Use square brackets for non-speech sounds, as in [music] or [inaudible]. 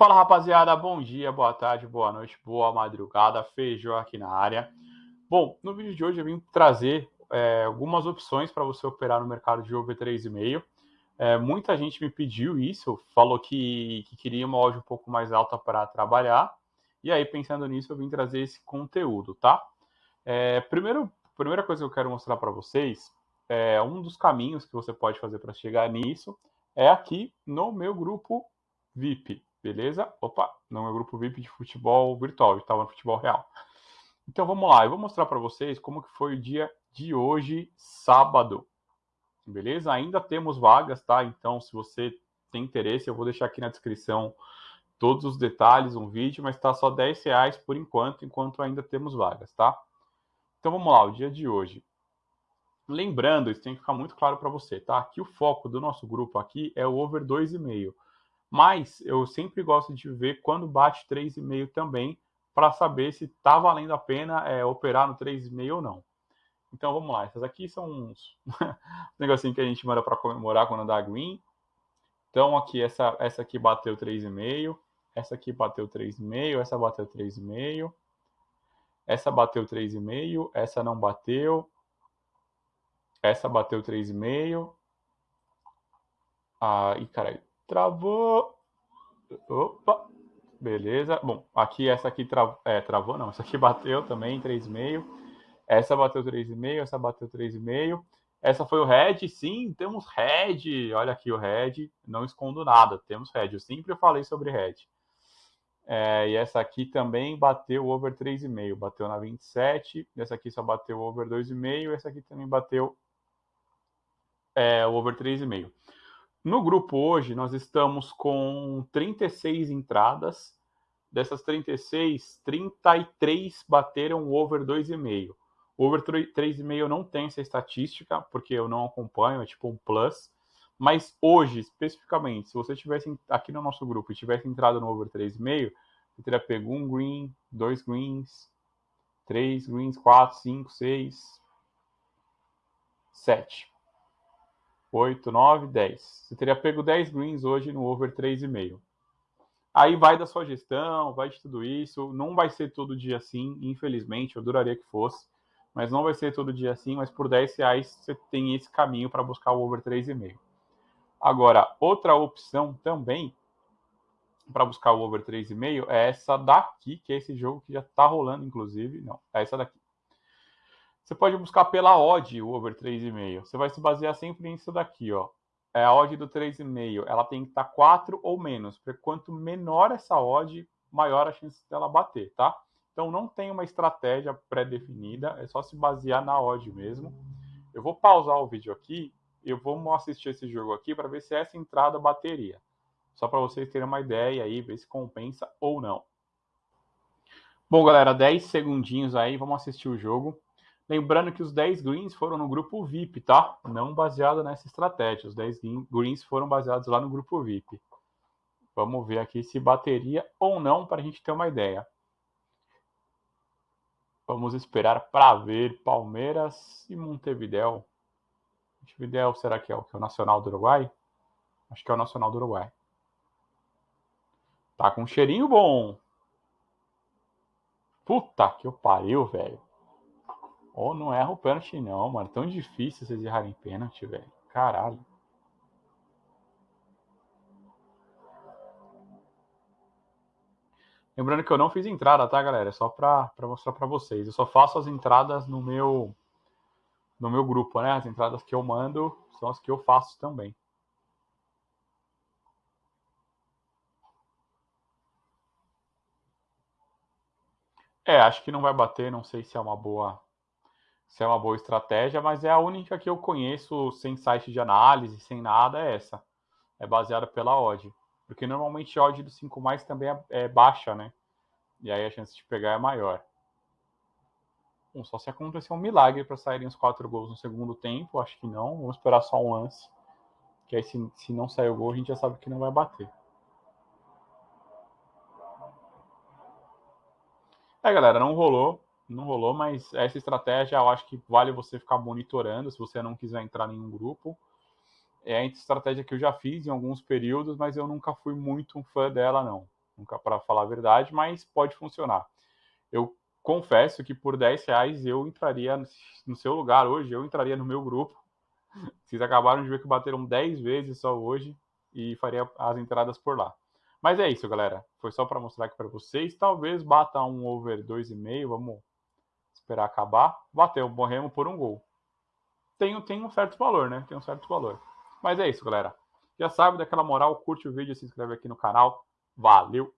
Fala rapaziada, bom dia, boa tarde, boa noite, boa madrugada, feijão aqui na área. Bom, no vídeo de hoje eu vim trazer é, algumas opções para você operar no mercado de over 3,5. É, muita gente me pediu isso, falou que, que queria uma odd um pouco mais alta para trabalhar. E aí, pensando nisso, eu vim trazer esse conteúdo, tá? É, primeiro, primeira coisa que eu quero mostrar para vocês é um dos caminhos que você pode fazer para chegar nisso é aqui no meu grupo VIP, beleza? Opa, no meu grupo VIP de futebol virtual, estava no futebol real. Então vamos lá, eu vou mostrar para vocês como que foi o dia de hoje, sábado. Beleza? Ainda temos vagas, tá? Então, se você tem interesse, eu vou deixar aqui na descrição todos os detalhes, um vídeo, mas está só 10 reais por enquanto, enquanto ainda temos vagas, tá? Então vamos lá, o dia de hoje. Lembrando, isso tem que ficar muito claro para você, tá? Que o foco do nosso grupo aqui é o over 2,5. Mas eu sempre gosto de ver quando bate 3,5 também, para saber se está valendo a pena é, operar no 3,5 ou não. Então vamos lá, essas aqui são uns [laughs] negocinho que a gente manda para comemorar quando dá green. Então aqui essa essa aqui bateu 3,5, essa aqui bateu 3,5, essa bateu 3,5. Essa bateu 3,5, essa não bateu. Essa bateu 3,5. Aí, caralho, travou. Opa, beleza. Bom, aqui essa aqui tra... é, travou, não. Essa aqui bateu também 3,5. Essa bateu 3,5, essa bateu 3,5. Essa foi o red, sim, temos red. Olha aqui o red, não escondo nada, temos red. Eu sempre falei sobre red. É, e essa aqui também bateu over 3,5, bateu na 27. Essa aqui só bateu over 2,5. Essa aqui também bateu é, over 3,5. No grupo hoje, nós estamos com 36 entradas. Dessas 36, 33 bateram over 2,5. Over 3,5 não tem essa estatística, porque eu não acompanho, é tipo um plus. Mas hoje, especificamente, se você tivesse aqui no nosso grupo e tivesse entrado no over 3,5, você teria pego um green, dois greens, três greens, quatro, cinco, seis, sete, oito, nove, dez. Você teria pego 10 greens hoje no over 3,5. Aí vai da sua gestão, vai de tudo isso. Não vai ser todo dia assim, infelizmente, eu adoraria que fosse mas não vai ser todo dia assim, mas por 10 reais você tem esse caminho para buscar o over 3,5. Agora, outra opção também para buscar o over 3,5 é essa daqui, que é esse jogo que já está rolando, inclusive. Não, é essa daqui. Você pode buscar pela odd o over 3,5. Você vai se basear sempre nisso daqui, ó. É a odd do 3,5. Ela tem que estar tá 4 ou menos. Porque quanto menor essa odd, maior a chance dela bater, tá? Então não tem uma estratégia pré-definida, é só se basear na odd mesmo. Eu vou pausar o vídeo aqui eu vou assistir esse jogo aqui para ver se essa entrada bateria. Só para vocês terem uma ideia aí, ver se compensa ou não. Bom, galera, 10 segundinhos aí, vamos assistir o jogo. Lembrando que os 10 greens foram no grupo VIP, tá? Não baseado nessa estratégia. Os 10 greens foram baseados lá no grupo VIP. Vamos ver aqui se bateria ou não para a gente ter uma ideia. Vamos esperar para ver Palmeiras e Montevideo. Montevideo, será que é o, que é o Nacional do Uruguai? Acho que é o Nacional do Uruguai. Tá com um cheirinho bom. Puta que eu pariu, velho. Ou oh, não erra o pênalti, não, mano. Tão difícil vocês errarem pênalti, velho. Caralho. Lembrando que eu não fiz entrada, tá, galera? É só para mostrar para vocês. Eu só faço as entradas no meu no meu grupo, né? As entradas que eu mando são as que eu faço também. É, acho que não vai bater, não sei se é uma boa se é uma boa estratégia, mas é a única que eu conheço sem site de análise, sem nada, é essa. É baseada pela odd. Porque normalmente a odd do 5 mais também é, é, baixa, né? E aí a chance de pegar é maior. Bom, só se acontecer um milagre para saírem os quatro gols no segundo tempo, acho que não. Vamos esperar só um lance. Que aí se, se não sair o gol, a gente já sabe que não vai bater. É, galera, não rolou. Não rolou, mas essa estratégia eu acho que vale você ficar monitorando se você não quiser entrar em nenhum grupo é a estratégia que eu já fiz em alguns períodos, mas eu nunca fui muito um fã dela, não. nunca para falar a verdade, mas pode funcionar. Eu confesso que por 10 reais eu entraria no seu lugar hoje, eu entraria no meu grupo. [laughs] Vocês acabaram de ver que bateram 10 vezes só hoje e faria as entradas por lá. Mas é isso, galera. Foi só para mostrar aqui para vocês. Talvez bata um over 2,5. Vamos esperar acabar. Bateu, morremos por um gol. Tem, tem um certo valor, né? Tem um certo valor. Mas é isso, galera. Já sabe daquela moral, curte o vídeo, se inscreve aqui no canal. Valeu!